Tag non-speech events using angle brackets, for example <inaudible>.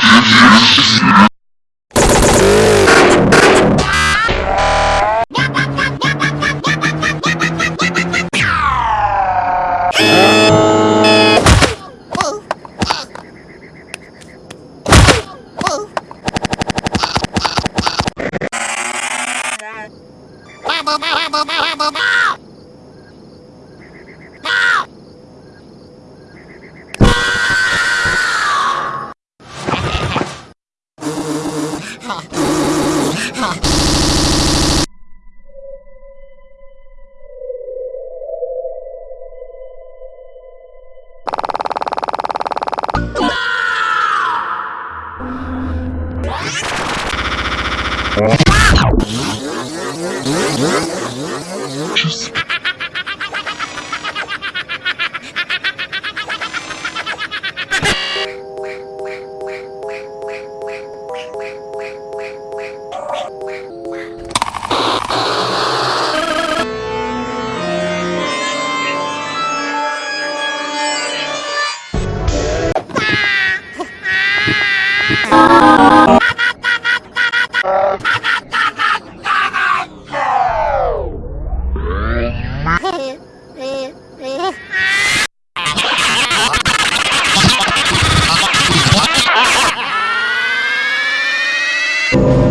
Wow! <laughs> huh. Ah! <laughs>